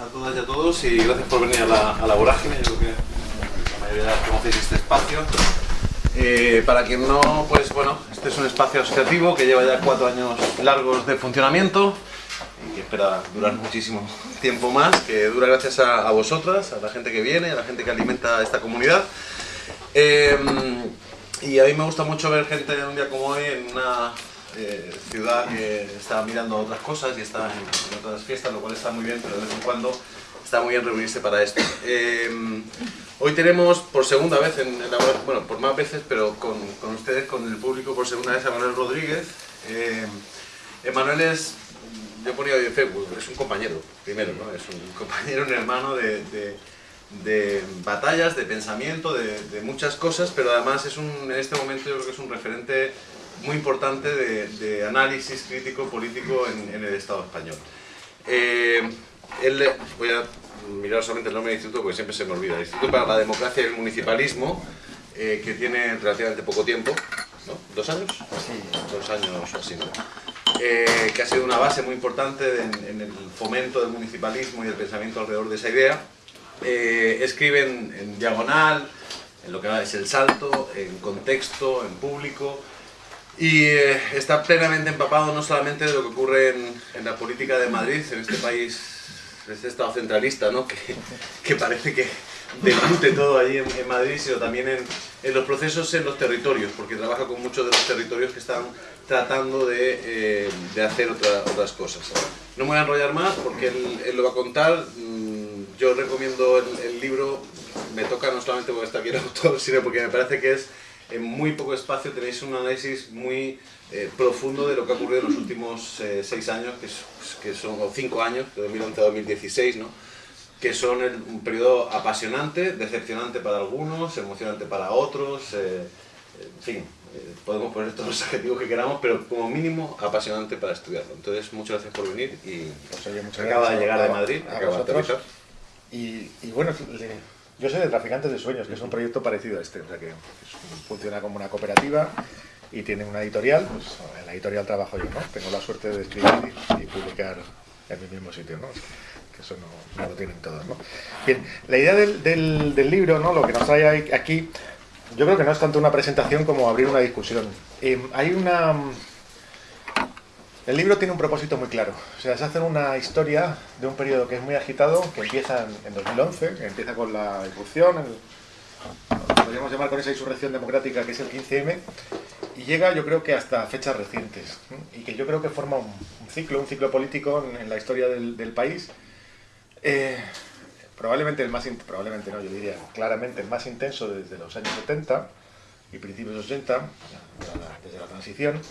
a todas y a todos y gracias por venir a la, a la vorágine. Yo creo que la mayoría conocéis este espacio. Eh, para quien no, pues bueno, este es un espacio asociativo que lleva ya cuatro años largos de funcionamiento y que espera durar muchísimo tiempo más, que dura gracias a, vosotras, a la gente que viene, a la gente que alimenta esta comunidad. Eh, y a mí me gusta mucho ver gente un día como hoy en una eh, ciudad que está mirando otras cosas y está en, otras fiestas, lo cual está muy bien, pero de vez en cuando está muy bien reunirse para esto. Eh, hoy tenemos por segunda vez, en, en la, bueno, por más veces, pero con, con, ustedes, con el público, por segunda vez a Manuel Rodríguez. Eh, Emanuel es, yo ponía hoy en Facebook, es un compañero, primero, ¿no? es un compañero, un hermano de, de de batallas, de pensamiento, de, de, muchas cosas, pero además es un, en este momento yo creo que es un referente muy importante de, de análisis crítico político en, en, el Estado español. Eh, él, voy a mirar solamente el nombre del instituto porque siempre se me olvida, el Instituto para la Democracia y el Municipalismo, eh, que tiene relativamente poco tiempo, ¿no? ¿Dos años? Sí. Dos años o así, ¿no? Eh, que ha sido una base muy importante en, en el fomento del municipalismo y del pensamiento alrededor de esa idea, eh, escriben en diagonal, en lo que es el salto, en contexto, en público, y eh, está plenamente empapado no solamente de lo que ocurre en, en, la política de Madrid, en este país, este estado centralista, ¿no? que, que parece que debute todo allí en, en Madrid, sino también en, en, los procesos en los territorios, porque trabaja con muchos de los territorios que están tratando de, eh, de hacer otra, otras cosas. No me voy a enrollar más porque él, él lo va a contar. Yo recomiendo el, el, libro, me toca no solamente porque está aquí el autor, sino porque me parece que es en muy poco espacio tenéis un análisis muy eh, profundo de lo que ha ocurrido en los últimos eh, seis años, que, es, que, son o cinco años, de 2011 a 2016, ¿no? que son el, un periodo apasionante, decepcionante para algunos, emocionante para otros, eh, en fin, eh, podemos poner todos los adjetivos que queramos, pero como mínimo apasionante para estudiarlo. Entonces, muchas gracias por venir y pues, oye, acaba de llegar a, de Madrid, a acaba de aterrizar. Y, y, bueno, yo soy de Traficantes de Sueños, que es un proyecto parecido a este, o sea que es, funciona como una cooperativa y tiene una editorial, pues en la editorial trabajo yo, ¿no? Tengo la suerte de escribir y, publicar en mi mismo sitio, ¿no? que eso no, lo tienen todos, ¿no? Bien, la idea del, libro, ¿no? Lo que nos trae aquí yo creo que no es tanto una presentación como abrir una discusión. Eh, hay una... El libro tiene un propósito muy claro. O sea, se hace una historia de un periodo que es muy agitado, que empieza en 2011, que empieza con la irrupción, el, podríamos llamar con esa insurrección democrática que es el 15M, y llega yo creo que hasta fechas recientes, y que yo creo que forma un, ciclo, un ciclo político en, la historia del, país, eh, probablemente el más, probablemente no, yo diría claramente el más intenso desde los años 70 y principios de los 80, desde la transición,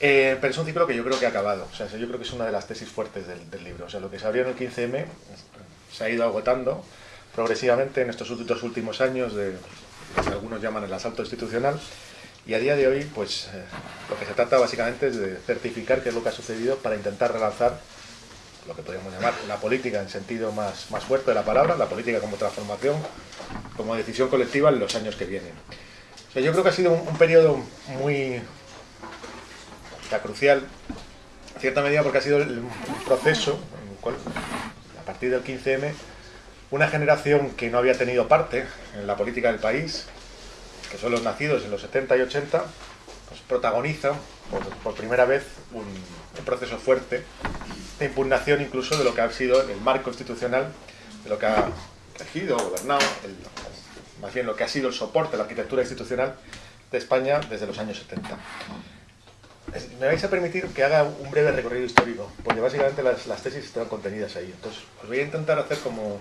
eh, pero es un ciclo que yo creo que ha acabado, o sea, yo creo que es una de las tesis fuertes del, del libro, o sea, lo que se abrió en el 15M se ha ido agotando progresivamente en estos dos últimos años de lo que algunos llaman el asalto institucional, y a día de hoy, pues, eh, lo que se trata básicamente es de certificar qué es lo que ha sucedido para intentar relanzar lo que podríamos llamar la política en sentido más, más fuerte de la palabra, la política como transformación, como decisión colectiva en los años que vienen. O sea, yo creo que ha sido un, un periodo muy ya, crucial, en cierta medida porque ha sido el, un proceso en el cual, a partir del 15M, una generación que no había tenido parte en la política del país, que son los nacidos en los 70 y 80, pues protagoniza por, primera vez un, proceso fuerte de impugnación incluso de lo que ha sido el marco institucional, de lo que ha regido, gobernado, más bien lo que ha sido el soporte de la arquitectura institucional de España desde los años 70. Me vais a permitir que haga un breve recorrido histórico, porque básicamente las, tesis están contenidas ahí. Entonces, os voy a intentar hacer como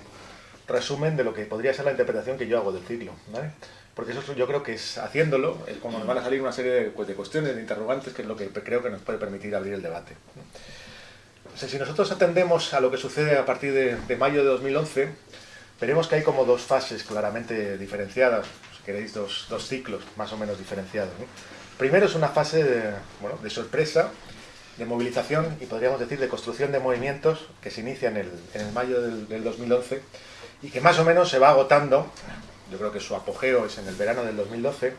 resumen de lo que podría ser la interpretación que yo hago del ciclo. ¿vale? Porque eso yo creo que es haciéndolo, es como nos van a salir una serie de, pues, de cuestiones, de interrogantes, que es lo que creo que nos puede permitir abrir el debate. Si nosotros atendemos a lo que sucede a partir de, mayo de 2011, veremos que hay como dos fases claramente diferenciadas, si queréis, dos, ciclos más o menos diferenciados. Primero es una fase de, sorpresa, de movilización y podríamos decir de construcción de movimientos que se inicia en el, mayo del, del 2011 y que más o menos se va agotando, yo creo que su apogeo es en el verano del 2012,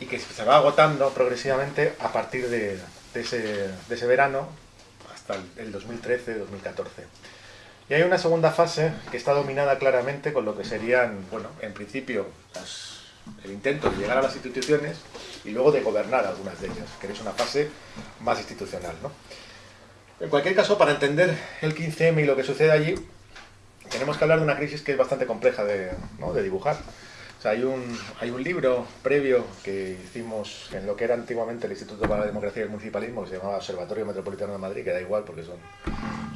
y que se va agotando progresivamente a partir de, ese, verano hasta el 2013-2014. Y hay una segunda fase que está dominada claramente con lo que serían, bueno, en principio, el intento de llegar a las instituciones y luego de gobernar algunas de ellas, que es una fase más institucional. ¿no? En cualquier caso, para entender el 15M y lo que sucede allí, tenemos que hablar de una crisis que es bastante compleja de, ¿no? de dibujar. O sea, hay un, hay un libro previo que hicimos en lo que era antiguamente el Instituto para la Democracia y el Municipalismo, que se llamaba Observatorio Metropolitano de Madrid, que da igual porque son,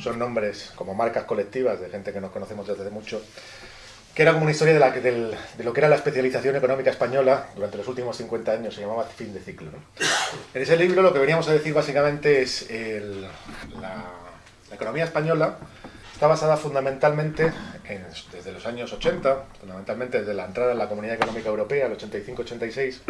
son nombres como marcas colectivas de gente que nos conocemos desde hace mucho, que era como una historia de, la, de lo que era la especialización económica española durante los últimos 50 años, se llamaba fin de ciclo. En ese libro lo que veníamos a decir básicamente es el, la, la economía española Está basada fundamentalmente, desde los años 80, fundamentalmente desde la entrada en la Comunidad Económica Europea, el 85-86,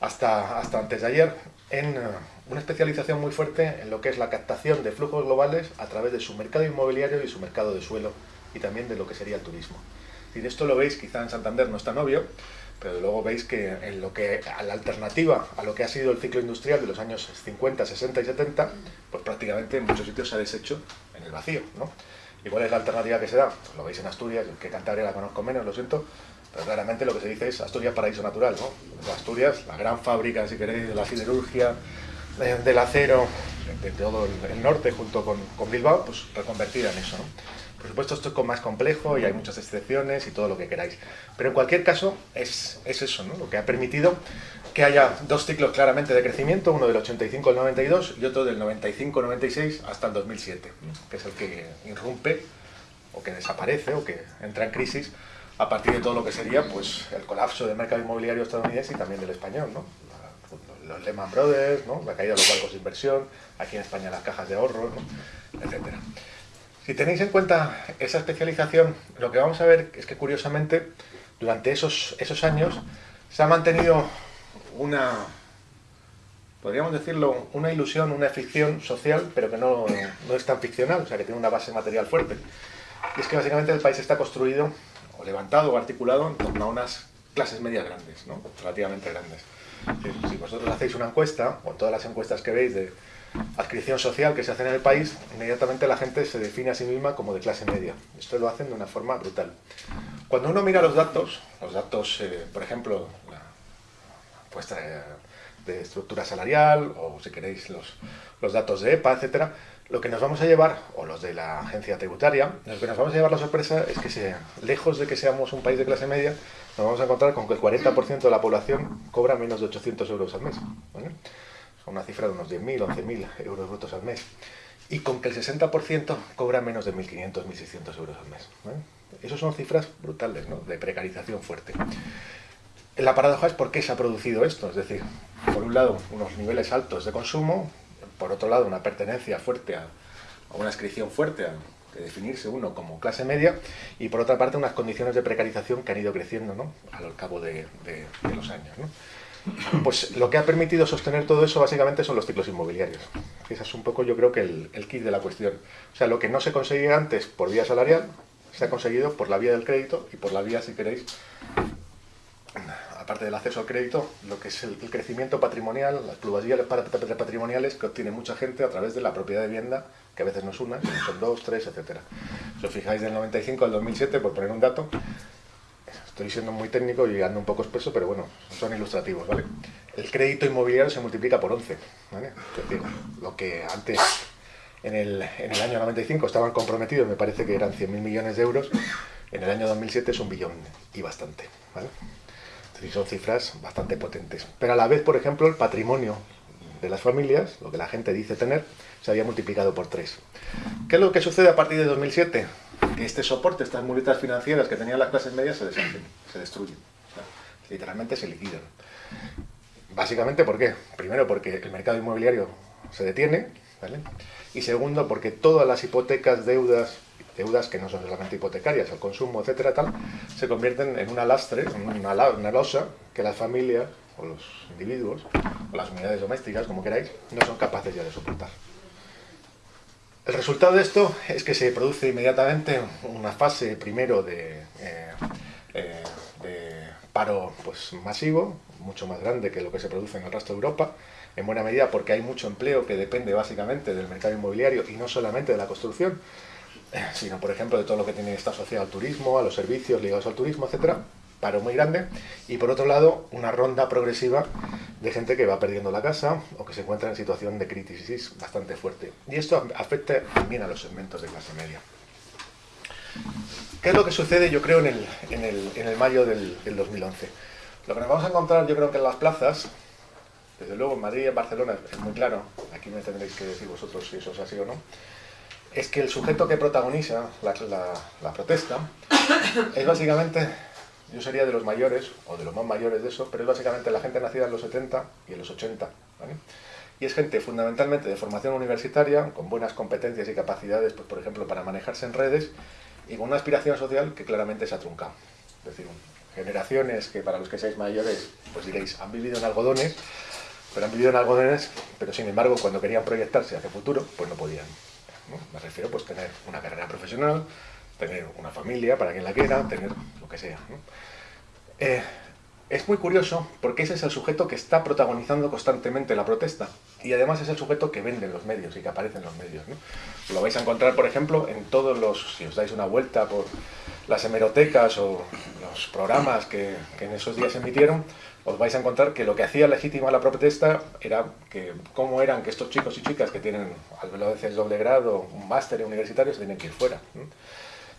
hasta, hasta antes de ayer, en eh, una especialización muy fuerte en lo que es la captación de flujos globales a través de su mercado inmobiliario y su mercado de suelo, y también de lo que sería el turismo. Y esto lo veis, quizá en Santander no es tan obvio, pero luego veis que en lo que a la alternativa a lo que ha sido el ciclo industrial de los años 50, 60 y 70, pues prácticamente en muchos sitios se ha deshecho en el vacío, ¿no? ¿Y cuál es la alternativa que se da? Pues lo veis en Asturias, que Cantabria la conozco menos, lo siento, pero claramente lo que se dice es Asturias paraíso natural, ¿no? Asturias, la gran fábrica, si queréis, de la siderurgia, del acero, de, todo el, norte junto con, con Bilbao, pues reconvertida en eso. Por supuesto, esto es más complejo y hay muchas excepciones y todo lo que queráis. Pero en cualquier caso, es, es eso, ¿no? lo que ha permitido que haya dos ciclos claramente de crecimiento, uno del 85 al 92 y otro del 95-96 hasta el 2007, que es el que irrumpe o que desaparece o que entra en crisis a partir de todo lo que sería pues, el colapso del mercado inmobiliario estadounidense y también del español. ¿no? Los Lehman Brothers, ¿no? la caída de los bancos de inversión, aquí en España las cajas de ahorro, ¿no? etcétera. Si tenéis en cuenta esa especialización, lo que vamos a ver es que curiosamente durante esos, esos años se ha mantenido una, podríamos decirlo, una ilusión, una ficción social, pero que no, no es tan ficcional, o sea que tiene una base material fuerte. Y es que básicamente el país está construido, o levantado o articulado en torno a unas clases medias grandes, ¿no? relativamente grandes. Si vosotros hacéis una encuesta, o todas las encuestas que veis de adscripción social que se hace en el país, inmediatamente la gente se define a sí misma como de clase media. Esto lo hacen de una forma brutal. Cuando uno mira los datos, los datos, eh, por ejemplo, la puesta de, estructura salarial, o si queréis los, los datos de EPA, etcétera, lo que nos vamos a llevar, o los de la agencia tributaria, lo que nos vamos a llevar la sorpresa es que sea, lejos de que seamos un país de clase media, nos vamos a encontrar con que el 40% de la población cobra menos de 800 euros al mes una cifra de unos 10.000, 11.000 euros brutos al mes, y con que el 60% cobra menos de 1.500, 1.600 euros al mes. Esas son cifras brutales, ¿no? de precarización fuerte. La paradoja es por qué se ha producido esto, es decir, por un lado unos niveles altos de consumo, por otro lado una pertenencia fuerte a, una inscripción fuerte a, de definirse uno como clase media y por otra parte unas condiciones de precarización que han ido creciendo ¿no? a lo cabo de, los años. Pues lo que ha permitido sostener todo eso básicamente son los ciclos inmobiliarios. Ese es un poco yo creo que el, el kit de la cuestión. O sea, lo que no se conseguía antes por vía salarial, se ha conseguido por la vía del crédito y por la vía, si queréis, aparte del acceso al crédito, lo que es el, crecimiento patrimonial, las pluralidades patrimoniales que obtiene mucha gente a través de la propiedad de vivienda, que a veces no es una, son dos, tres, etc. Si os fijáis del 95 al 2007, por poner un dato, Estoy siendo muy técnico y ando un poco espeso, pero bueno, son ilustrativos, ¿vale? El crédito inmobiliario se multiplica por 11, ¿vale? Lo que antes, en el, en el año 95, estaban comprometidos, me parece que eran 100.000 millones de euros, en el año 2007 es un billón y bastante, ¿vale? Son cifras bastante potentes. Pero a la vez, por ejemplo, el patrimonio de las familias, lo que la gente dice tener, se había multiplicado por 3. ¿Qué es lo que sucede a partir de 2007? Que este soporte, estas muletas financieras que tenían las clases medias se deshacen, se destruyen. literalmente se liquidan. Básicamente, ¿por qué? Primero, porque el mercado inmobiliario se detiene, ¿vale? Y segundo, porque todas las hipotecas, deudas, deudas que no son solamente hipotecarias, el consumo, etcétera, tal, se convierten en una lastre, una, una losa que las familias, o los individuos, o las unidades domésticas, como queráis, no son capaces ya de soportar. El resultado de esto es que se produce inmediatamente una fase primero de, eh, eh, paro pues, masivo, mucho más grande que lo que se produce en el resto de Europa, en buena medida porque hay mucho empleo que depende básicamente del mercado inmobiliario y no solamente de la construcción. sino por ejemplo de todo lo que tiene está asociado al turismo, a los servicios ligados al turismo, etcétera, paro muy grande, y por otro lado una ronda progresiva de gente que va perdiendo la casa o que se encuentra en situación de crisis bastante fuerte. Y esto afecta también a los segmentos de clase media. ¿Qué es lo que sucede, yo creo, en el, en el, en el mayo del, del 2011? Lo que nos vamos a encontrar, yo creo que en las plazas, desde luego en Madrid y en Barcelona es muy claro, aquí me tendréis que decir vosotros si eso es así o no, es que el sujeto que protagoniza la, la protesta es básicamente yo sería de los mayores, o de los más mayores de eso, pero es básicamente la gente nacida en los 70 y en los 80. ¿vale? Y es gente fundamentalmente de formación universitaria, con buenas competencias y capacidades, pues, por ejemplo, para manejarse en redes, y con una aspiración social que claramente se ha truncado. Es decir, generaciones que para los que seáis mayores, pues diréis, han vivido en algodones, pero han vivido en algodones, pero sin embargo, cuando querían proyectarse hacia futuro, pues no podían. Me refiero pues tener una carrera profesional, tener una familia para quien la quiera, tener lo que sea. ¿no? Eh, es muy curioso porque ese es el sujeto que está protagonizando constantemente la protesta y además es el sujeto que vende en los medios y que aparece en los medios. ¿no? Lo vais a encontrar, por ejemplo, en todos los, si os dais una vuelta por las hemerotecas o los programas que, que en esos días emitieron, os vais a encontrar que lo que hacía legítima la protesta era que cómo eran que estos chicos y chicas que tienen al veces doble grado, un máster universitario, se tienen que ir fuera. ¿no?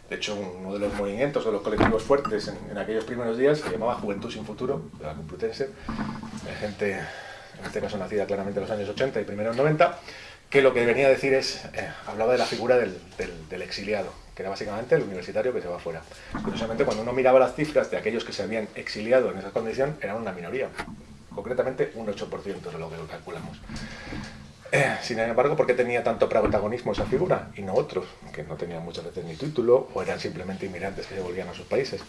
De hecho, uno de los movimientos o los colectivos fuertes en, aquellos primeros días se llamaba Juventud sin Futuro, de la Complutense, de gente, en este caso nacida claramente en los años 80 y primeros 90, que lo que venía a decir es, eh, hablaba de la figura del, exiliado, que era básicamente el universitario que se va fuera. Curiosamente, cuando uno miraba las cifras de aquellos que se habían exiliado en esa condición, eran una minoría, concretamente un 8% de lo que calculamos. Eh, sin embargo, ¿por qué tenía tanto protagonismo esa figura y no otros, que no tenían muchas veces ni título o eran simplemente inmigrantes que se volvían a sus países?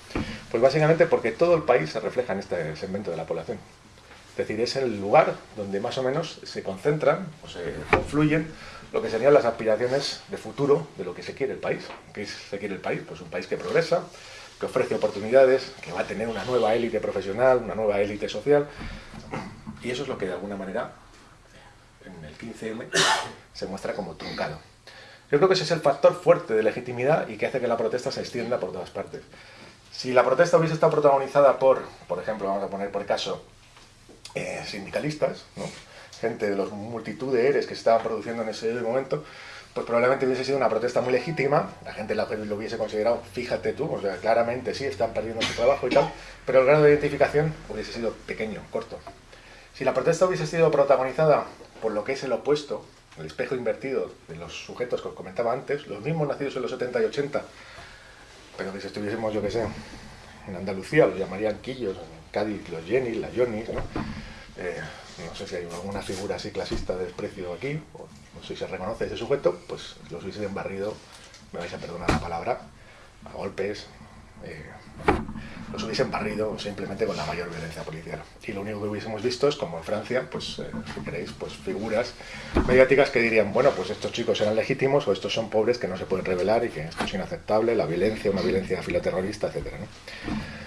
Pues básicamente porque todo el país se refleja en este segmento de la población. Es decir, es el lugar donde más o menos se concentran o se confluyen lo que serían las aspiraciones de futuro de lo que se quiere el país. ¿Qué se quiere el país? Pues un país que progresa, que ofrece oportunidades, que va a tener una nueva élite profesional, una nueva élite social. Y eso es lo que de alguna manera en el 15M se muestra como truncado. Yo creo que ese es el factor fuerte de legitimidad y que hace que la protesta se extienda por todas partes. Si la protesta hubiese estado protagonizada por, por ejemplo, vamos a poner por caso, eh, sindicalistas, ¿no? gente de los multitud de ERES que se estaban produciendo en ese momento, pues probablemente hubiese sido una protesta muy legítima, la gente lo hubiese considerado, fíjate tú, o sea, claramente sí, están perdiendo su trabajo y tal, pero el grado de identificación hubiese sido pequeño, corto. Si la protesta hubiese sido protagonizada por lo que es el opuesto, el espejo invertido de los sujetos que os comentaba antes, los mismos nacidos en los 70 y 80, pero que si estuviésemos, yo que sé, en Andalucía los llamarían quillos, en Cádiz los Jenny, las Johnny, ¿no? Eh, no sé si hay alguna figura así clasista de desprecio aquí, o no sé si se reconoce ese sujeto, pues los hubiesen barrido, me vais a perdonar la palabra, a golpes, eh, los hubiesen barrido simplemente con la mayor violencia policial. Y lo único que hubiésemos visto es como en Francia, pues eh, si queréis, pues figuras mediáticas que dirían, bueno, pues estos chicos eran legítimos o estos son pobres que no se pueden revelar y que esto es inaceptable, la violencia, una violencia filoterrorista, etc. ¿no?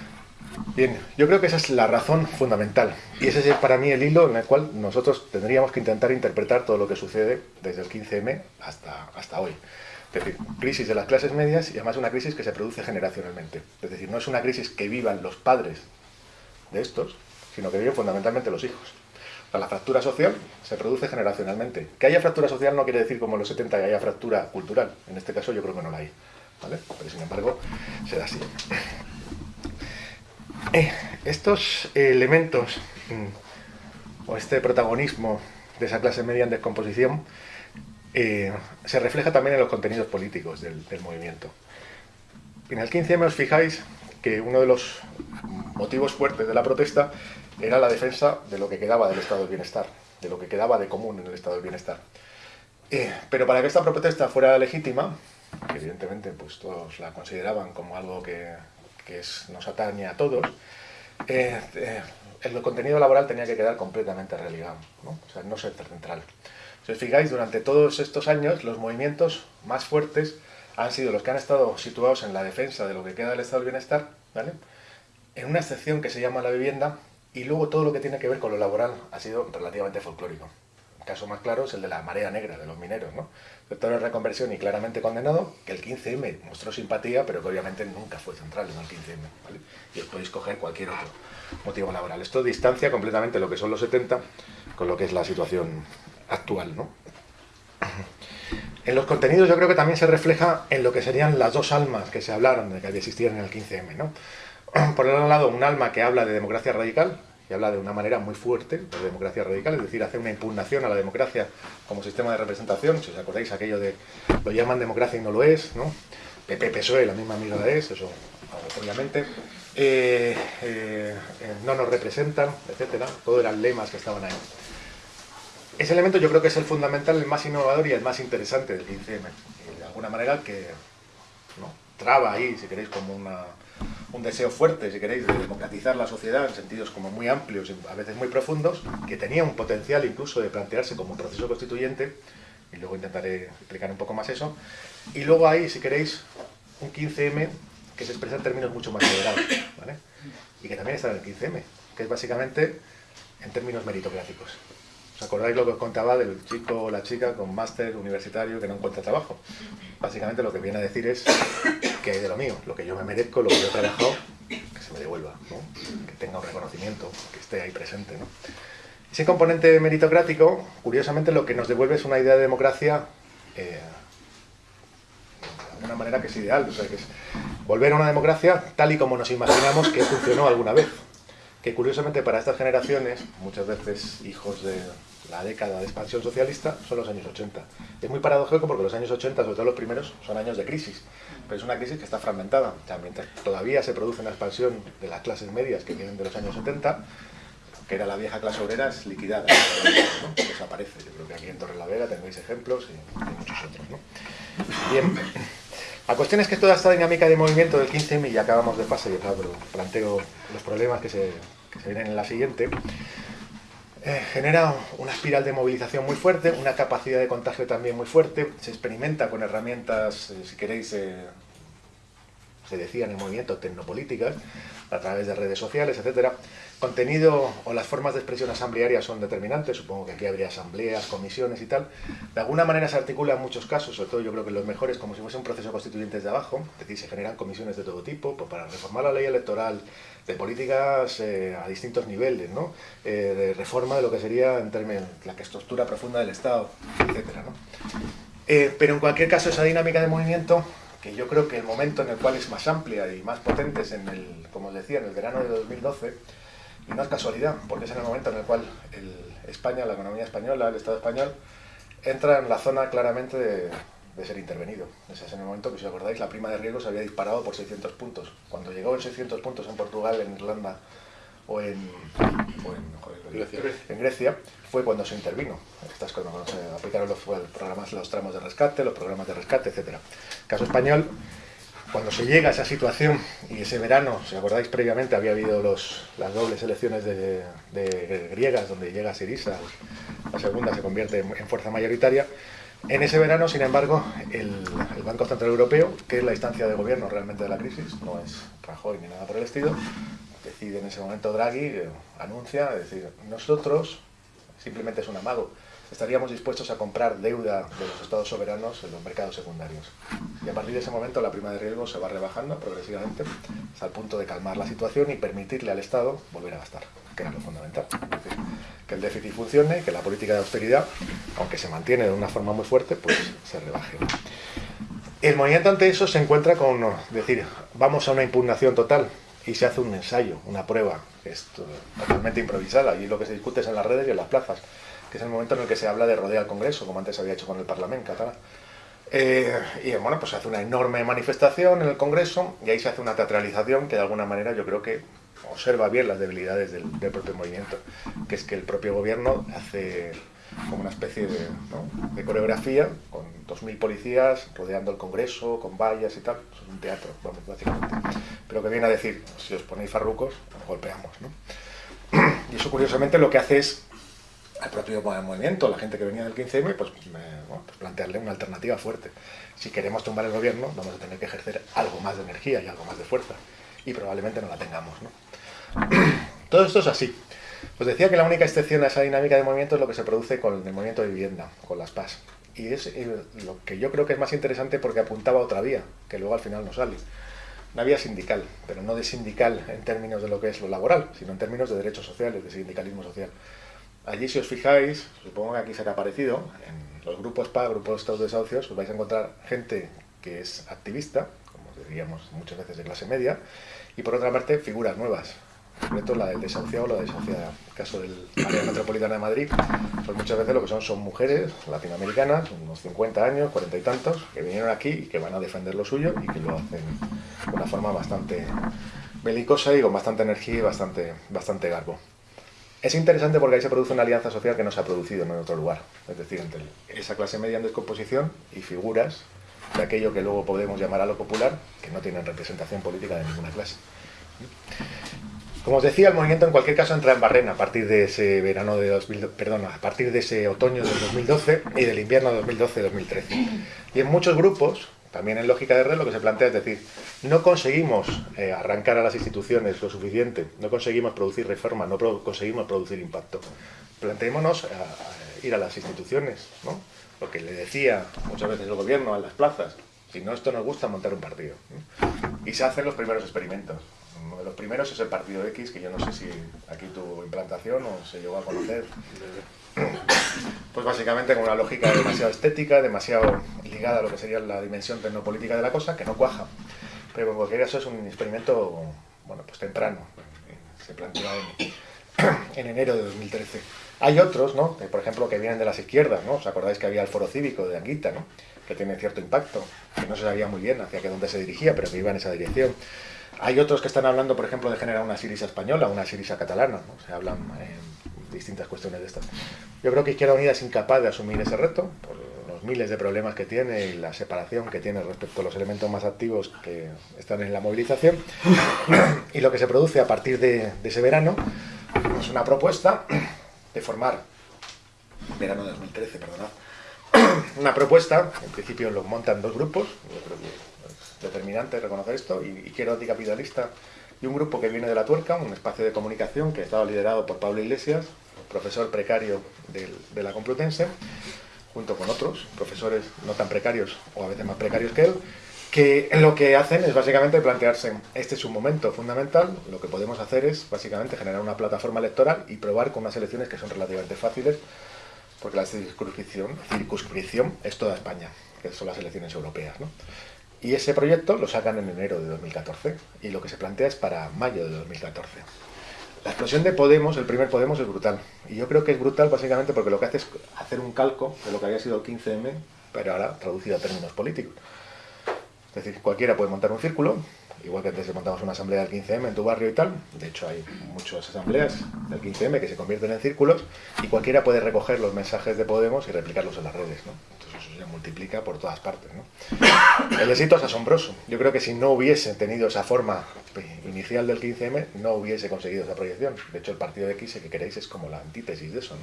Bien, yo creo que esa es la razón fundamental y ese es para mí el hilo en el cual nosotros tendríamos que intentar interpretar todo lo que sucede desde el 15M hasta, hasta hoy. Decir, crisis de las clases medias y además una crisis que se produce generacionalmente. Es decir, no es una crisis que vivan los padres de estos, sino que viven fundamentalmente los hijos. La fractura social se produce generacionalmente. Que haya fractura social no quiere decir como en los 70 que haya fractura cultural. En este caso yo creo que no la hay. ¿vale? Pero sin embargo, se da así. Eh, estos elementos mm, o este protagonismo de esa clase media en descomposición eh, se refleja también en los contenidos políticos del, del movimiento. En el 15M os fijáis que uno de los motivos fuertes de la protesta era la defensa de lo que quedaba del estado del bienestar, de lo que quedaba de común en el estado del bienestar. Eh, pero para que esta protesta fuera legítima, que evidentemente pues, todos la consideraban como algo que, que es, nos atañe a todos, eh, eh, el contenido laboral tenía que quedar completamente relegado, ¿no? o sea, no ser central. Si os fijáis, durante todos estos años los movimientos más fuertes han sido los que han estado situados en la defensa de lo que queda del estado del bienestar, ¿vale? en una excepción que se llama la vivienda, y luego todo lo que tiene que ver con lo laboral ha sido relativamente folclórico. El caso más claro es el de la marea negra de los mineros, ¿no? Sector de reconversión y claramente condenado, que el 15M mostró simpatía, pero que obviamente nunca fue central en el 15M, ¿vale? Y os podéis coger cualquier otro motivo laboral. Esto distancia completamente lo que son los 70 con lo que es la situación actual, ¿no? En los contenidos yo creo que también se refleja en lo que serían las dos almas que se hablaron de que existían en el 15M, ¿no? Por otro lado, un alma que habla de democracia radical, y habla de una manera muy fuerte de democracia radical, es decir, hace una impugnación a la democracia como sistema de representación, si os acordáis aquello de lo llaman democracia y no lo es, ¿no? PP, PSOE, la misma mierda es, eso obviamente, eh, eh, no nos representan, etcétera, todos eran lemas que estaban ahí. Ese elemento yo creo que es el fundamental, el más innovador y el más interesante del 15M, y de alguna manera que ¿no? traba ahí, si queréis, como una, un deseo fuerte, si queréis, de democratizar la sociedad en sentidos como muy amplios y a veces muy profundos, que tenía un potencial incluso de plantearse como un proceso constituyente, y luego intentaré explicar un poco más eso, y luego hay, si queréis, un 15M que se expresa en términos mucho más moderados, y que también está en el 15M, que es básicamente en términos meritocráticos. ¿Os acordáis lo que os contaba del chico o la chica con máster universitario que no encuentra trabajo? Básicamente lo que viene a decir es que hay de lo mío, lo que yo me merezco, lo que yo he trabajado, que se me devuelva, que tenga un reconocimiento, que esté ahí presente. Ese componente meritocrático, curiosamente, lo que nos devuelve es una idea de democracia eh, de una manera que es ideal, o sea, que es volver a una democracia tal y como nos imaginamos que funcionó alguna vez. Que curiosamente para estas generaciones, muchas veces hijos de la década de expansión socialista son los años 80. Es muy paradójico porque los años 80, sobre todo los primeros, son años de crisis, pero es una crisis que está fragmentada. Mientras todavía se produce una expansión de las clases medias que vienen de los años 70, que era la vieja clase obrera, es liquidada, ¿no? desaparece. Yo creo que aquí en Torre la Vega tenéis ejemplos y, muchos otros. ¿no? Bien, la cuestión es que toda esta dinámica de movimiento del 15M, y acabamos de pasar y planteo los problemas que se, que se vienen en la siguiente, eh, genera una espiral de movilización muy fuerte, una capacidad de contagio también muy fuerte, se experimenta con herramientas, eh, si queréis, eh, se decía en el movimiento, tecnopolíticas, a través de redes sociales, etcétera. Contenido o las formas de expresión asamblearia son determinantes, supongo que aquí habría asambleas, comisiones y tal. De alguna manera se articula en muchos casos, sobre todo yo creo que los mejores, como si fuese un proceso constituyente desde abajo, es decir, se generan comisiones de todo tipo, pues para reformar la ley electoral, de políticas eh, a distintos niveles, ¿no? Eh, de reforma de lo que sería en términos la estructura profunda del Estado, etcétera, ¿no? Eh, pero en cualquier caso esa dinámica de movimiento, que yo creo que el momento en el cual es más amplia y más potente es en el, como os decía, en el verano de 2012, y no es casualidad, porque es en el momento en el cual el España, la economía española, el Estado español, entra en la zona claramente de, de ser intervenido. Ese es en el momento que, si os acordáis, la prima de riesgo se había disparado por 600 puntos. Cuando llegó en 600 puntos en Portugal, en Irlanda o en, o en, joder, Grecia. en Grecia, fue cuando se intervino. Estas cosas, cuando se aplicaron los, los programas, los tramos de rescate, los programas de rescate, etc. Caso español, cuando se llega a esa situación y ese verano, si acordáis previamente, había habido los, las dobles elecciones de, griegas donde llega Sirisa, la segunda se convierte en, fuerza mayoritaria, en ese verano, sin embargo, el, el, Banco Central Europeo, que es la instancia de gobierno realmente de la crisis, no es Rajoy ni nada por el estilo, decide en ese momento Draghi, eh, anuncia, es decir, nosotros, simplemente es un amago, estaríamos dispuestos a comprar deuda de los estados soberanos en los mercados secundarios. Y a partir de ese momento la prima de riesgo se va rebajando progresivamente hasta el punto de calmar la situación y permitirle al Estado volver a gastar, que era lo fundamental. Es decir, que el déficit funcione, que la política de austeridad, aunque se mantiene de una forma muy fuerte, pues se rebaje. El movimiento ante eso se encuentra con decir, vamos a una impugnación total, y se hace un ensayo, una prueba, totalmente improvisada, y lo que se discute es en las redes y en las plazas que es el momento en el que se habla de rodear al Congreso, como antes había hecho con el Parlamento catalán. Eh, y bueno, pues se hace una enorme manifestación en el Congreso y ahí se hace una teatralización que de alguna manera yo creo que observa bien las debilidades del, del propio movimiento, que es que el propio gobierno hace como una especie de, ¿no? de coreografía con 2.000 policías rodeando el Congreso, con vallas y tal. Es un teatro, vamos, básicamente. Pero que viene a decir, si os ponéis farrucos, os golpeamos. ¿no? Y eso curiosamente lo que hace es al propio movimiento, la gente que venía del 15M, pues, me, pues, plantearle una alternativa fuerte. Si queremos tumbar el gobierno, vamos a tener que ejercer algo más de energía y algo más de fuerza. Y probablemente no la tengamos. Todo esto es así. Os decía que la única excepción a esa dinámica de movimiento es lo que se produce con el movimiento de vivienda, con las PAS. Y es lo que yo creo que es más interesante porque apuntaba a otra vía, que luego al final no sale. Una vía sindical, pero no de sindical en términos de lo que es lo laboral, sino en términos de derechos sociales, de sindicalismo social. Allí, si os fijáis, supongo que aquí se ha aparecido, en los grupos PA, grupos de desahucios, os vais a encontrar gente que es activista, como diríamos muchas veces de clase media, y por otra parte, figuras nuevas, concreto la del desahuciado o la desahuciada. En el caso del área metropolitana de Madrid, pues muchas veces lo que son son mujeres latinoamericanas, unos 50 años, 40 y tantos, que vinieron aquí y que van a defender lo suyo y que lo hacen de una forma bastante belicosa y con bastante energía y bastante, bastante garbo. Es interesante porque ahí se produce una alianza social que no se ha producido en otro lugar, es decir, entre esa clase media en descomposición y figuras de aquello que luego podemos llamar a lo popular, que no tienen representación política de ninguna clase. Como os decía, el movimiento en cualquier caso entra en barrena a partir de ese verano de 2000, perdón, a partir de ese otoño del 2012 y del invierno 2012-2013. Y en muchos grupos, también en lógica de red, lo que se plantea es decir, no conseguimos eh, arrancar a las instituciones lo suficiente, no conseguimos producir reformas, no conseguimos producir impacto. Planteémonos ir a las instituciones, ¿no? Lo que le decía muchas veces el gobierno a las plazas, si no esto nos gusta montar un partido. Y se hacen los primeros experimentos. Uno de los primeros es el Partido X, que yo no sé si aquí tuvo implantación o se llegó a conocer. Pues básicamente con una lógica demasiado estética, demasiado ligada a lo que sería la dimensión tecnopolítica de la cosa, que no cuaja. Pero en cualquier caso es un experimento, bueno, pues temprano. Se plantea en, enero de 2013. Hay otros, ¿no? por ejemplo, que vienen de las izquierdas, ¿no? ¿Os acordáis que había el foro cívico de Anguita, ¿no? Que tiene cierto impacto, que no se sabía muy bien hacia qué dónde se dirigía, pero que iba en esa dirección. Hay otros que están hablando, por ejemplo, de generar una Sirisa española, una Sirisa catalana, ¿no? se hablan distintas cuestiones de estas. Yo creo que Izquierda Unida es incapaz de asumir ese reto, por los miles de problemas que tiene y la separación que tiene respecto a los elementos más activos que están en la movilización. y lo que se produce a partir de, ese verano es una propuesta de formar, verano de 2013, perdonad, una propuesta, en principio lo montan dos grupos, yo creo que determinante reconocer esto, y Izquierda Anticapitalista y un grupo que viene de La Tuerca, un espacio de comunicación que estaba liderado por Pablo Iglesias, profesor precario de la Complutense, junto con otros profesores no tan precarios o a veces más precarios que él, que lo que hacen es básicamente plantearse, este es un momento fundamental, lo que podemos hacer es básicamente generar una plataforma electoral y probar con unas elecciones que son relativamente fáciles, porque la circunscripción, circunscripción es toda España, que son las elecciones europeas. ¿no? Y ese proyecto lo sacan en enero de 2014 y lo que se plantea es para mayo de 2014. La explosión de Podemos, el primer Podemos, es brutal. Y yo creo que es brutal básicamente porque lo que hace es hacer un calco de lo que había sido el 15M, pero ahora traducido a términos políticos. Es decir, cualquiera puede montar un círculo, igual que antes montamos una asamblea del 15M en tu barrio y tal. De hecho, hay muchas asambleas del 15M que se convierten en círculos y cualquiera puede recoger los mensajes de Podemos y replicarlos en las redes. Multiplica por todas partes. El éxito es asombroso. Yo creo que si no hubiese tenido esa forma inicial del 15M, no hubiese conseguido esa proyección. De hecho, el partido de X, que queréis, es como la antítesis de eso.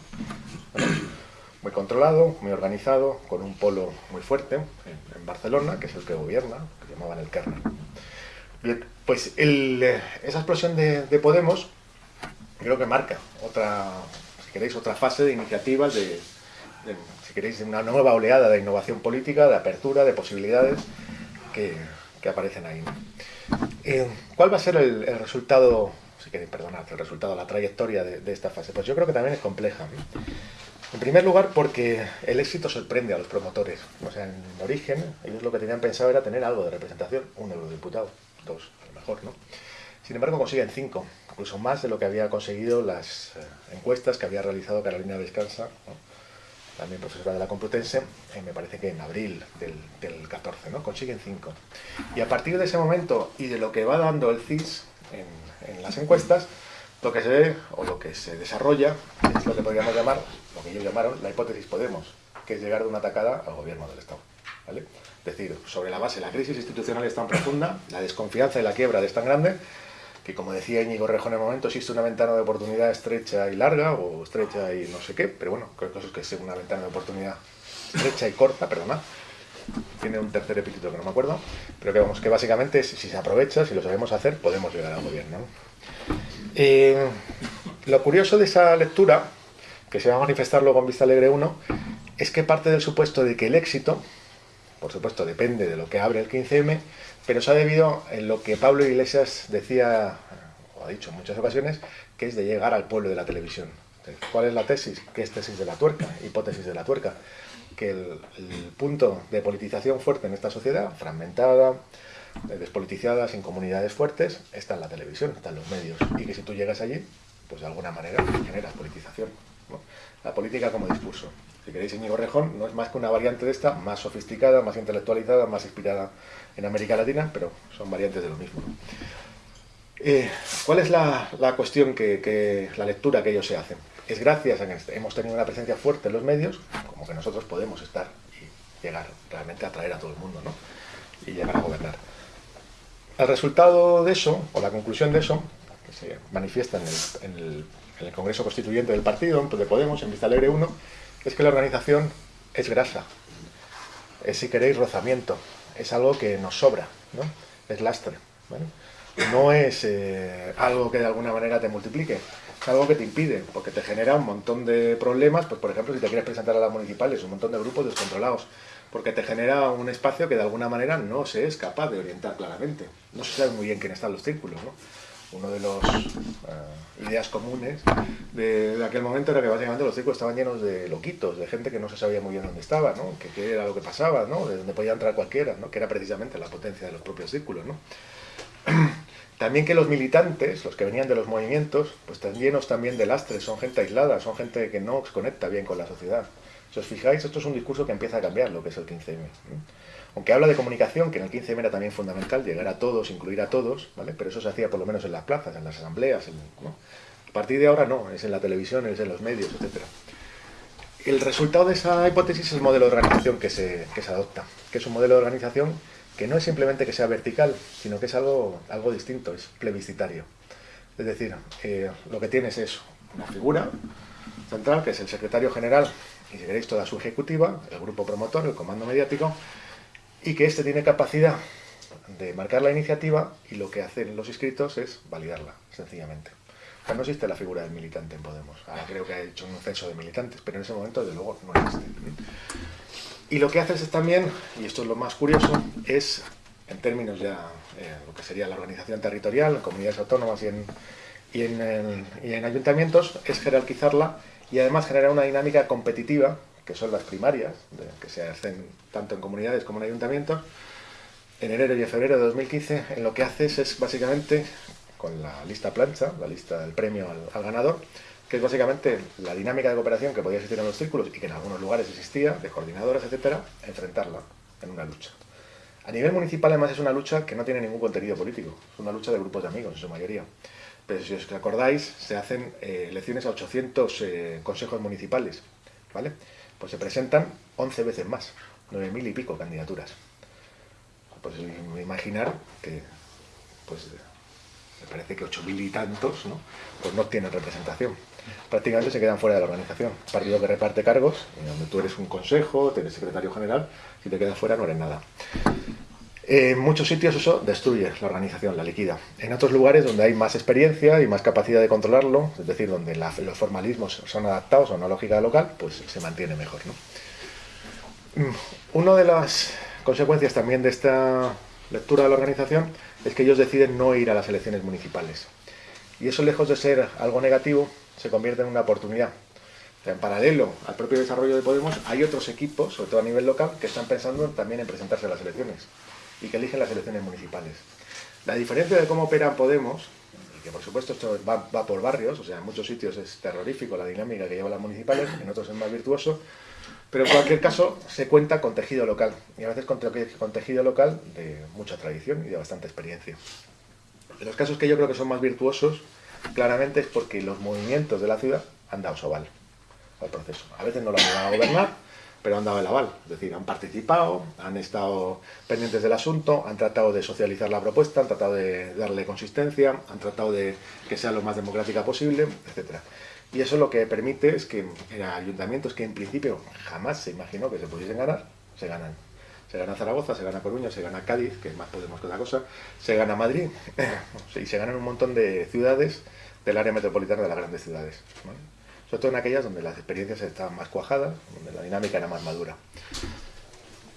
muy controlado, muy organizado, con un polo muy fuerte en, Barcelona, que es el que gobierna, que llamaban el kernel. pues esa explosión de, Podemos creo que marca otra, si queréis, otra fase de iniciativas de queréis, una nueva oleada de innovación política, de apertura, de posibilidades que, aparecen ahí. Eh, ¿Cuál va a ser el, resultado, si queréis perdonar, el resultado, la trayectoria de, esta fase? Pues yo creo que también es compleja. En primer lugar, porque el éxito sorprende a los promotores. O sea, en origen, ellos lo que tenían pensado era tener algo de representación, un eurodiputado, dos, a lo mejor, ¿no? Sin embargo, consiguen cinco, incluso más de lo que había conseguido las eh, encuestas que había realizado Carolina Descansa, también profesora de la Complutense, eh, me parece que en abril del, del 14, ¿no? Consiguen 5. Y a partir de ese momento y de lo que va dando el CIS en, en, las encuestas, lo que se ve o lo que se desarrolla es lo que podríamos llamar, lo que ellos llamaron la hipótesis Podemos, que es llegar de una atacada al gobierno del Estado. ¿vale? Es decir, sobre la base, la crisis institucional es tan profunda, la desconfianza y la quiebra es tan grande, que como decía Íñigo Rejo en el momento, existe una ventana de oportunidad estrecha y larga, o estrecha y no sé qué, pero bueno, creo que es que una ventana de oportunidad estrecha y corta, perdona, tiene un tercer epíteto que no me acuerdo, pero que vamos, que básicamente si, se aprovecha, si lo sabemos hacer, podemos llegar al gobierno. Eh, lo curioso de esa lectura, que se va a manifestar luego en Vista Alegre 1, es que parte del supuesto de que el éxito, por supuesto depende de lo que abre el 15M, pero se ha debido en lo que Pablo Iglesias decía, o ha dicho en muchas ocasiones, que es de llegar al pueblo de la televisión. ¿Cuál es la tesis? ¿Qué es tesis de la tuerca? Hipótesis de la tuerca. Que el, punto de politización fuerte en esta sociedad, fragmentada, despolitizada, sin comunidades fuertes, está en la televisión, está en los medios. Y que si tú llegas allí, pues de alguna manera generas politización. La política como discurso. Si queréis, Íñigo Rejón no es más que una variante de esta, más sofisticada, más intelectualizada, más inspirada en América Latina, pero son variantes de lo mismo. Eh, ¿Cuál es la, cuestión que, la lectura que ellos se hacen? Es gracias a que hemos tenido una presencia fuerte en los medios, como que nosotros podemos estar y llegar realmente a atraer a todo el mundo, ¿no? Y llegar a gobernar. El resultado de eso, o la conclusión de eso, que se manifiesta en el, Congreso Constituyente del partido, de Podemos, en Vista Alegre 1, es que la organización es grasa, es, si queréis, rozamiento, es algo que nos sobra, ¿no? es lastre. No es eh, algo que de alguna manera te multiplique, es algo que te impide, porque te genera un montón de problemas, pues por ejemplo, si te quieres presentar a las municipales, un montón de grupos descontrolados, porque te genera un espacio que de alguna manera no se es capaz de orientar claramente. No se sabe muy bien quién están los círculos, ¿no? Uno de los uh, ideas comunes de, aquel momento era que básicamente los círculos estaban llenos de loquitos, de gente que no se sabía muy bien dónde estaba, ¿no? Que qué era lo que pasaba, ¿no? De dónde podía entrar cualquiera, ¿no? Que era precisamente la potencia de los propios círculos, ¿no? También que los militantes, los que venían de los movimientos, pues están llenos también de lastres, son gente aislada, son gente que no conecta bien con la sociedad. Si os fijáis, esto es un discurso que empieza a cambiar lo que es el 15M. Aunque habla de comunicación, que en el 15M era también fundamental, llegar a todos, incluir a todos, ¿vale? pero eso se hacía por lo menos en las plazas, en las asambleas. A partir de ahora no, es en la televisión, es en los medios, etc. El resultado de esa hipótesis es el modelo de organización que se, que se adopta, que es un modelo de organización que no es simplemente que sea vertical, sino que es algo, algo distinto, es plebiscitario. Es decir, eh, lo que tienes es una figura central, que es el secretario general y si queréis toda su ejecutiva, el grupo promotor, el comando mediático, y que éste tiene capacidad de marcar la iniciativa y lo que hacen los inscritos es validarla, sencillamente. O no existe la figura del militante en Podemos. Ahora creo que ha hecho un censo de militantes, pero en ese momento, desde luego, no existe. Y lo que haces es también, y esto es lo más curioso, es, en términos ya, eh, lo que sería la organización territorial, en comunidades autónomas y en, y en, ayuntamientos, es jerarquizarla y además genera una dinámica competitiva, que son las primarias, que se hacen tanto en comunidades como en ayuntamientos, en enero y en febrero de 2015, en lo que haces es básicamente, con la lista plancha, la lista del premio al, ganador, que es básicamente la dinámica de cooperación que podía existir en los círculos y que en algunos lugares existía, de coordinadores, etcétera, enfrentarla en una lucha. A nivel municipal, además, es una lucha que no tiene ningún contenido político, es una lucha de grupos de amigos, en su mayoría. Pero si os acordáis, se hacen eh, elecciones a 800 eh, consejos municipales, ¿vale? Pues se presentan 11 veces más, 9.000 y pico candidaturas. Pues imaginar que, pues, me parece que 8.000 y tantos, ¿no? Pues no tienen representación. Prácticamente se quedan fuera de la organización. Partido que reparte cargos, y donde tú eres un consejo, tienes secretario general, si te quedas fuera no eres nada. En muchos sitios eso destruye la organización, la liquida. En otros lugares donde hay más experiencia y más capacidad de controlarlo, es decir, donde los formalismos son adaptados a una lógica local, pues se mantiene mejor. ¿no? Mm, una de las consecuencias también de esta lectura de la organización es que ellos deciden no ir a las elecciones municipales. Y eso, lejos de ser algo negativo, se convierte en una oportunidad. en paralelo al propio desarrollo de Podemos, hay otros equipos, sobre todo a nivel local, que están pensando también en presentarse a las elecciones y que eligen las elecciones municipales. La diferencia de cómo operan Podemos, y que por supuesto esto va, por barrios, o sea, en muchos sitios es terrorífico la dinámica que llevan las municipales, en otros es más virtuoso, pero en cualquier caso se cuenta con tejido local, y a veces con, con tejido local de mucha tradición y de bastante experiencia. En los casos que yo creo que son más virtuosos, claramente es porque los movimientos de la ciudad han dado soval al proceso. A veces no lo han llegado a gobernar, pero han dado el aval, es decir, han participado, han estado pendientes del asunto, han tratado de socializar la propuesta, han tratado de darle consistencia, han tratado de que sea lo más democrática posible, etc. Y eso lo que permite es que en ayuntamientos que en principio jamás se imaginó que se pudiesen ganar, se ganan. Se gana Zaragoza, se gana Coruña, se gana Cádiz, que más Podemos que otra cosa, se gana Madrid, y se ganan un montón de ciudades del área metropolitana de las grandes ciudades. Sobre todo en aquellas donde las experiencias estaban más cuajadas, donde la dinámica era más madura.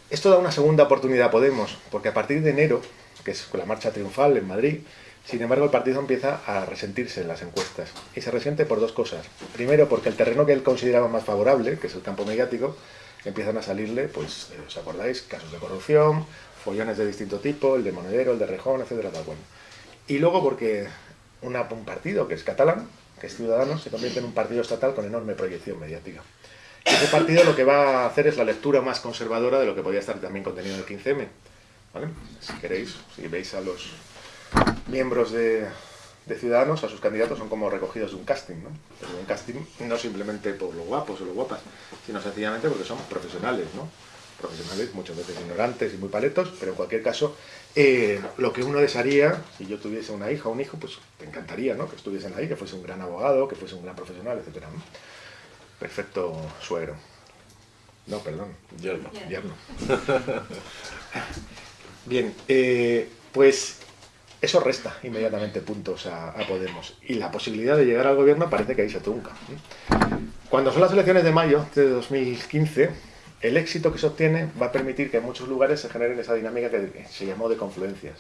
Esto da una segunda oportunidad a Podemos, porque a partir de enero, que es con la marcha triunfal en Madrid, sin embargo el partido empieza a resentirse en las encuestas. Y se resiente por dos cosas. Primero, porque el terreno que él consideraba más favorable, que es el campo mediático, empiezan a salirle, pues, eh, ¿os acordáis? Casos de corrupción, follones de distinto tipo, el de Monedero, el de Rejón, etcétera, tal. Y luego porque un partido que es catalán, que es Ciudadanos, se convierte en un partido estatal con enorme proyección mediática. Y ese partido lo que va a hacer es la lectura más conservadora de lo que podía estar también contenido en el 15M. ¿vale? Si queréis, si veis a los miembros de, de Ciudadanos, a sus candidatos, son como recogidos de un casting, ¿no? Pero un casting no simplemente por los guapos o los guapas, sino sencillamente porque son profesionales, ¿no? Profesionales muchas veces ignorantes y muy paletos, pero en cualquier caso, eh, lo que uno desearía, si yo tuviese una hija o un hijo, pues te encantaría, ¿no? Que estuviesen ahí, que fuese un gran abogado, que fuese un gran profesional, etcétera, Perfecto suegro. No, perdón. Yerno. Yerno. Bien, eh, pues eso resta inmediatamente puntos a, Podemos. Y la posibilidad de llegar al gobierno parece que ahí se trunca. Cuando son las elecciones de mayo de 2015, el éxito que se obtiene va a permitir que en muchos lugares se generen esa dinámica que se llamó de confluencias.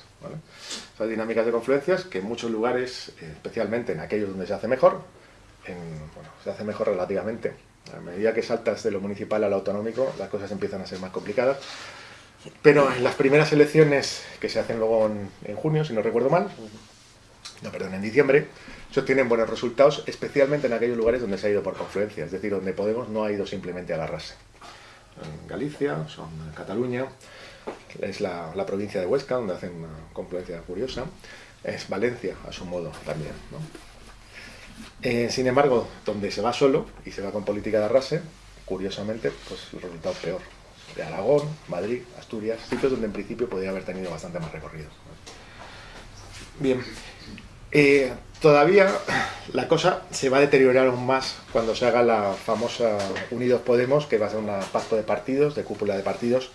Esas dinámicas de confluencias que en muchos lugares, especialmente en aquellos donde se hace mejor, se hace mejor relativamente. A medida que saltas de lo municipal a lo autonómico, las cosas empiezan a ser más complicadas. Pero en las primeras elecciones que se hacen luego en, junio, si no recuerdo mal, no, perdón, en diciembre, se obtienen buenos resultados, especialmente en aquellos lugares donde se ha ido por confluencia, es decir, donde Podemos no ha ido simplemente a agarrarse. En Galicia, son en Cataluña, es la, provincia de Huesca, donde hacen una confluencia curiosa, es Valencia, a su modo, también. Eh, sin embargo, donde se va solo y se va con política de arrase, curiosamente, pues el resultado es peor de Aragón, Madrid, Asturias, sitios donde en principio podría haber tenido bastante más recorrido. Bien, eh, todavía la cosa se va a deteriorar aún más cuando se haga la famosa Unidos Podemos, que va a ser un pacto de partidos, de cúpula de partidos,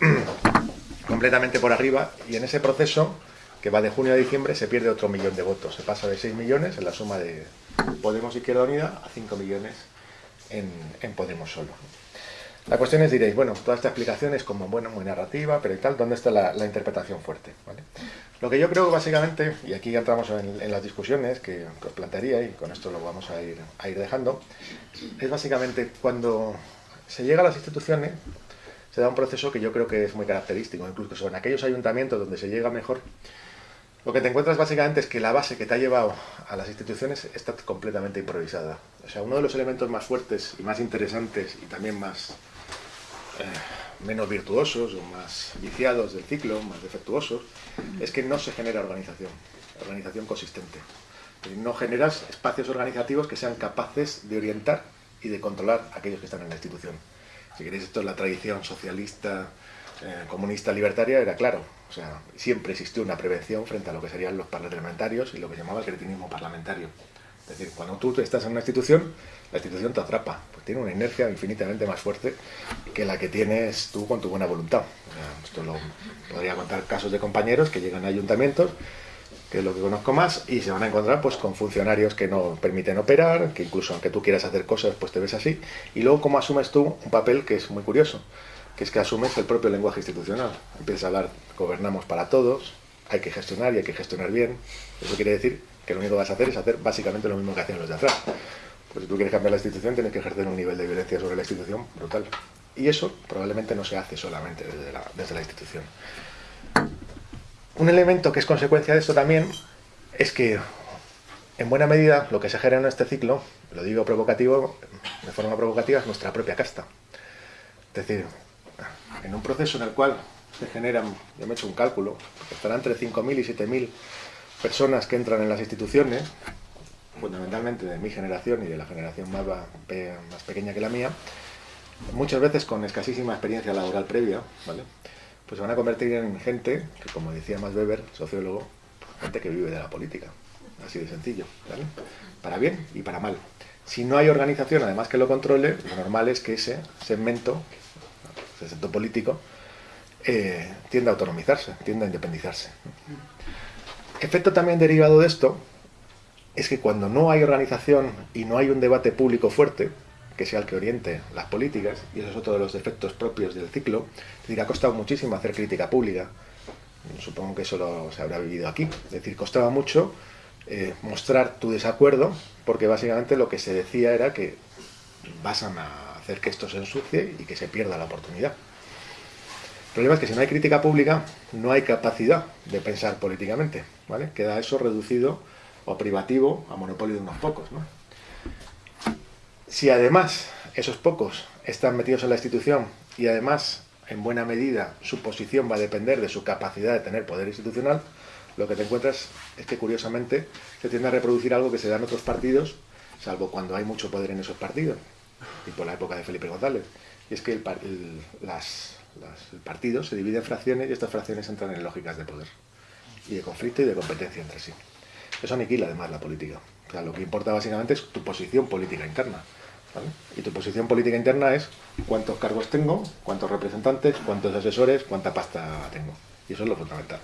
completamente por arriba, y en ese proceso, que va de junio a diciembre, se pierde otro millón de votos. Se pasa de 6 millones en la suma de Podemos Izquierda Unida a 5 millones en, Podemos solo. La cuestión es, diréis, bueno, toda esta explicación es como, bueno, muy narrativa, pero y tal, ¿dónde está la, interpretación fuerte? Lo que yo creo básicamente, y aquí entramos en, las discusiones que, os plantearía, y con esto lo vamos a ir, dejando, es básicamente cuando se llega a las instituciones, se da un proceso que yo creo que es muy característico, incluso en aquellos ayuntamientos donde se llega mejor, lo que te encuentras básicamente es que la base que te ha llevado a las instituciones está completamente improvisada. O sea, uno de los elementos más fuertes y más interesantes y también más eh, menos virtuosos o más viciados del ciclo, más defectuosos, es que no se genera organización, organización consistente. No generas espacios organizativos que sean capaces de orientar y de controlar a aquellos que están en la institución. Si queréis, esto es la tradición socialista, eh, comunista, libertaria, era claro. O sea, siempre existió una prevención frente a lo que serían los parlamentarios y lo que llamaba el cretinismo parlamentario. Es decir, cuando tú estás en una institución, la institución te atrapa, pues tiene una inercia infinitamente más fuerte que la que tienes tú con tu buena voluntad. Esto lo podría contar casos de compañeros que llegan a ayuntamientos, que es lo que conozco más, y se van a encontrar pues con funcionarios que no permiten operar, que incluso aunque tú quieras hacer cosas, pues te ves así, y luego cómo asumes tú un papel que es muy curioso, que es que asumes el propio lenguaje institucional. Empiezas a hablar, gobernamos para todos, hay que gestionar y hay que gestionar bien. Eso quiere decir que lo único que vas a hacer es hacer básicamente lo mismo que hacían los de atrás. Pues si tú quieres cambiar la institución, tienes que ejercer un nivel de violencia sobre la institución brutal. Y eso probablemente no se hace solamente desde la, desde la institución. Un elemento que es consecuencia de esto también es que, en buena medida, lo que se genera en este ciclo, lo digo provocativo, de forma provocativa, es nuestra propia casta. Es decir, en un proceso en el cual se generan, yo me he hecho un cálculo, estarán entre 5.000 y 7.000 personas que entran en las instituciones, fundamentalmente de mi generación y de la generación más, pequeña que la mía, muchas veces con escasísima experiencia laboral previa, ¿vale? pues se van a convertir en gente que, como decía Max Weber, sociólogo, gente que vive de la política. Así de sencillo, ¿vale? Para bien y para mal. Si no hay organización, además que lo controle, lo normal es que ese segmento, ese segmento político, eh, tiende a autonomizarse, tiende a independizarse. Efecto también derivado de esto es que cuando no hay organización y no hay un debate público fuerte, que sea el que oriente las políticas, y eso es otro de los defectos propios del ciclo, es decir, ha costado muchísimo hacer crítica pública, supongo que eso lo, se habrá vivido aquí, es decir, costaba mucho eh, mostrar tu desacuerdo, porque básicamente lo que se decía era que vas a hacer que esto se ensucie y que se pierda la oportunidad. El problema es que si no hay crítica pública, no hay capacidad de pensar políticamente, ¿vale? Queda eso reducido o privativo a monopolio de unos pocos, ¿no? Si además esos pocos están metidos en la institución y además, en buena medida, su posición va a depender de su capacidad de tener poder institucional, lo que te encuentras es que curiosamente se tiende a reproducir algo que se da en otros partidos, salvo cuando hay mucho poder en esos partidos, tipo la época de Felipe González. Y es que el, el partido se divide en fracciones y estas fracciones entran en lógicas de poder y de conflicto y de competencia entre sí. Eso aniquila además la política. O sea, lo que importa básicamente es tu posición política interna. Y tu posición política interna es cuántos cargos tengo, cuántos representantes, cuántos asesores, cuánta pasta tengo. Y eso es lo fundamental.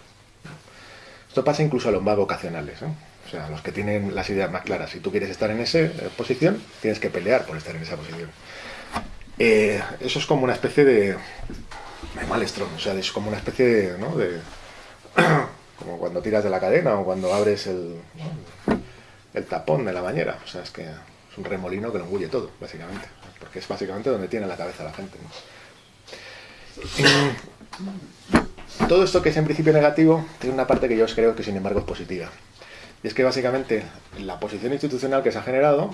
Esto pasa incluso a los más vocacionales. ¿eh? O sea, los que tienen las ideas más claras. Si tú quieres estar en esa eh, posición, tienes que pelear por estar en esa posición. Eh, eso es como una especie de, de malestro. O sea, es como una especie de, ¿no? de como cuando tiras de la cadena o cuando abres el, tapón de la bañera. O sea, es que es un remolino que lo engulle todo, básicamente. Porque es básicamente donde tiene la cabeza la gente. todo esto que es en principio negativo tiene una parte que yo creo que sin embargo es positiva. Y es que básicamente la posición institucional que se ha generado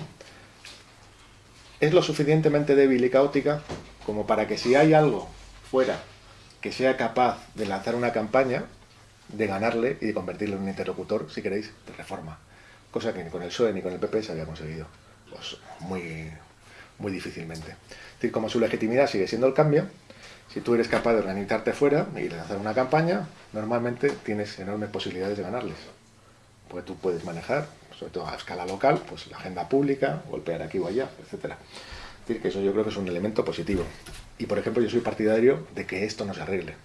es lo suficientemente débil y caótica como para que si hay algo fuera que sea capaz de lanzar una campaña, de ganarle y de convertirlo en un interlocutor, si queréis, de reforma. Cosa que ni con el PSOE ni con el PP se había conseguido. Pues muy, muy difícilmente. Es decir, como su legitimidad sigue siendo el cambio, si tú eres capaz de organizarte fuera y lanzar una campaña, normalmente tienes enormes posibilidades de ganarles. Porque tú puedes manejar, sobre todo a escala local, pues la agenda pública, golpear aquí o allá, etc. Es decir, que eso yo creo que es un elemento positivo. Y por ejemplo, yo soy partidario de que esto no se arregle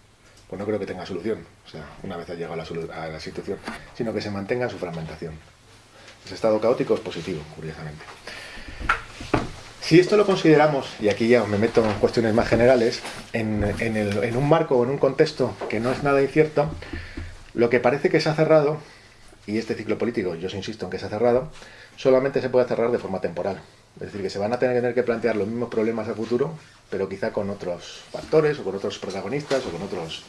pues no creo que tenga solución, o sea, una vez ha llegado a la, situación, sino que se mantenga su fragmentación. Ese estado caótico es positivo, curiosamente. Si esto lo consideramos, y aquí ya me meto en cuestiones más generales, en, en un marco o en un contexto que no es nada incierto, lo que parece que se ha cerrado, y este ciclo político, yo os insisto en que se ha cerrado, solamente se puede cerrar de forma temporal. Es decir, que se van a tener que plantear los mismos problemas a futuro, pero quizá con otros factores, o con otros protagonistas, o con otros,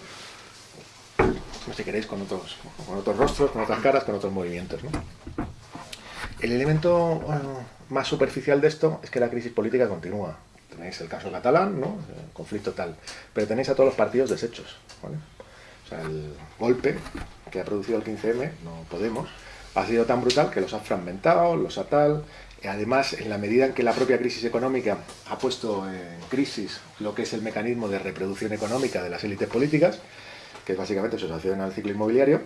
no si queréis, con otros, con otros rostros, con otras caras, con otros movimientos. El elemento más superficial de esto es que la crisis política continúa. Tenéis el caso catalán, ¿no? el conflicto tal, pero tenéis a todos los partidos deshechos. O sea, el golpe que ha producido el 15M, no Podemos, ha sido tan brutal que los ha fragmentado, los ha tal, Además, en la medida en que la propia crisis económica ha puesto en crisis lo que es el mecanismo de reproducción económica de las élites políticas, que básicamente su asociación al ciclo inmobiliario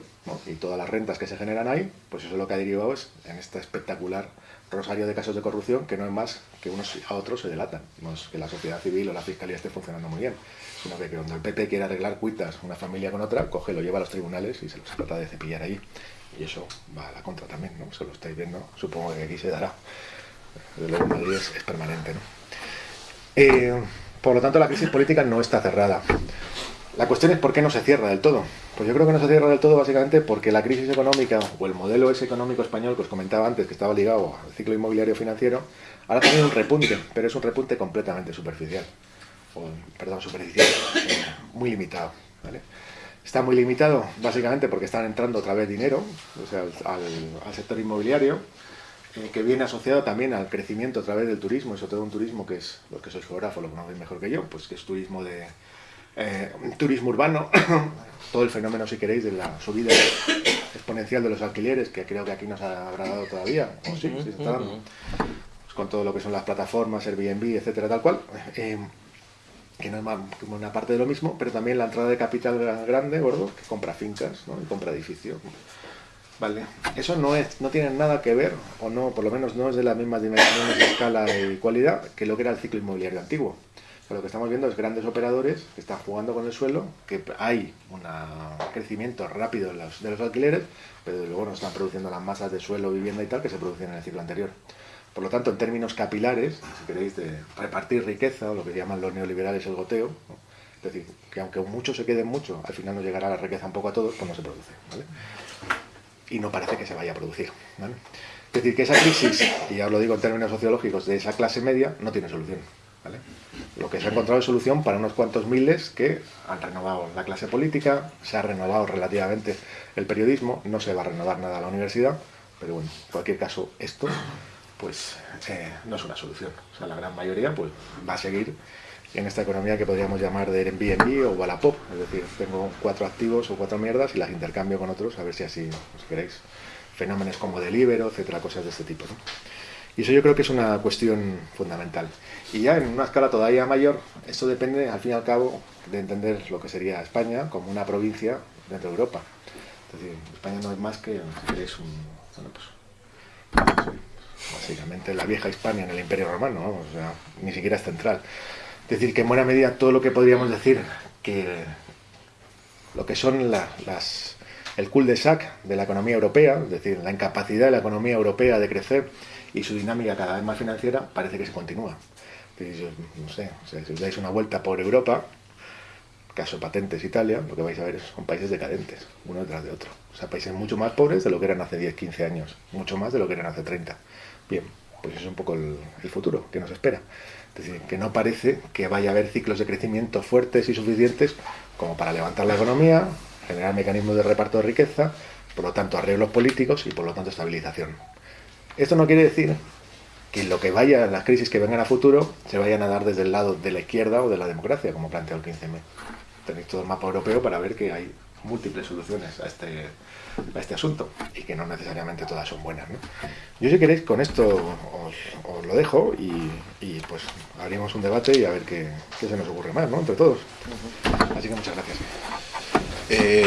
y todas las rentas que se generan ahí, pues eso es lo que ha derivado es en este espectacular rosario de casos de corrupción que no es más que unos a otros se delatan. No es que la sociedad civil o la fiscalía esté funcionando muy bien, sino que cuando el PP quiere arreglar cuitas una familia con otra, coge, lo lleva a los tribunales y se los trata de cepillar ahí. Y eso va a la contra también, ¿no? Se lo estáis viendo, supongo que aquí se dará. Desde luego Madrid es, permanente, ¿no? Eh, por lo tanto, la crisis política no está cerrada. La cuestión es por qué no se cierra del todo. Pues yo creo que no se cierra del todo básicamente porque la crisis económica o el modelo ese económico español que os comentaba antes, que estaba ligado al ciclo inmobiliario financiero, ahora tiene un repunte, pero es un repunte completamente superficial. O, perdón, superficial, eh, muy limitado. ¿vale? Está muy limitado básicamente porque están entrando otra vez dinero o sea, al, sector inmobiliario, eh, que viene asociado también al crecimiento a través del turismo, y sobre todo un turismo que es, los que sois geógrafos lo conocéis mejor que yo, pues que es turismo de eh, turismo urbano, todo el fenómeno, si queréis, de la subida exponencial de los alquileres, que creo que aquí no se habrá dado todavía, o sí, sí se está dando, pues con todo lo que son las plataformas, Airbnb, etcétera, tal cual. Eh, que no es más como una parte de lo mismo, pero también la entrada de capital grande, gordo, que compra fincas ¿no? y compra edificios. Vale. Eso no es, no tiene nada que ver, o no, por lo menos no es de las mismas dimensiones de escala y cualidad que lo que era el ciclo inmobiliario antiguo. lo que estamos viendo es grandes operadores que están jugando con el suelo, que hay un crecimiento rápido de los, de los alquileres, pero luego no están produciendo las masas de suelo, vivienda y tal que se producían en el ciclo anterior. Por lo tanto, en términos capilares, si queréis, de repartir riqueza, o lo que llaman los neoliberales el goteo, es decir, que aunque mucho se quede mucho, al final nos llegará la riqueza un poco a todos, pues no se produce. ¿vale? Y no parece que se vaya a producir. ¿vale? Es decir, que esa crisis, y ya os lo digo en términos sociológicos, de esa clase media no tiene solución. ¿vale? Lo que se ha encontrado es solución para unos cuantos miles que han renovado la clase política, se ha renovado relativamente el periodismo, no se va a renovar nada la universidad, pero bueno, en cualquier caso, esto pues eh, no es una solución. O sea, la gran mayoría pues va a seguir en esta economía que podríamos llamar de Airbnb o Wallapop. Es decir, tengo cuatro activos o cuatro mierdas y las intercambio con otros a ver si así, si queréis, fenómenos como delibero, etcétera, cosas de este tipo. Y eso yo creo que es una cuestión fundamental. Y ya en una escala todavía mayor, esto depende, al fin y al cabo, de entender lo que sería España como una provincia dentro de Europa. Es decir, España no es más que, un, bueno, pues, básicamente la vieja Hispania en el Imperio Romano, o sea, ni siquiera es central. Es decir, que en buena medida todo lo que podríamos decir que lo que son las, el cul-de-sac de la economía europea, es decir, la incapacidad de la economía europea de crecer y su dinámica cada vez más financiera, parece que se continúa. no sé, si os dais una vuelta por Europa, caso patentes Italia, lo que vais a ver son países decadentes, uno detrás de otro. O sea, países mucho más pobres de lo que eran hace 10, 15 años, mucho más de lo que eran hace 30. Bien, pues es un poco el, futuro que nos espera. Es decir, que no parece que vaya a haber ciclos de crecimiento fuertes y suficientes como para levantar la economía, generar mecanismos de reparto de riqueza, por lo tanto arreglos políticos y por lo tanto estabilización. Esto no quiere decir que lo que vaya, las crisis que vengan a futuro, se vayan a dar desde el lado de la izquierda o de la democracia, como planteó el 15M. Tenéis todo el mapa europeo para ver que hay múltiples soluciones a este, a este asunto y que no necesariamente todas son buenas. ¿no? Yo si queréis con esto os, lo dejo y, y, pues abrimos un debate y a ver qué, qué, se nos ocurre más, ¿no? Entre todos. Así que muchas gracias. Eh...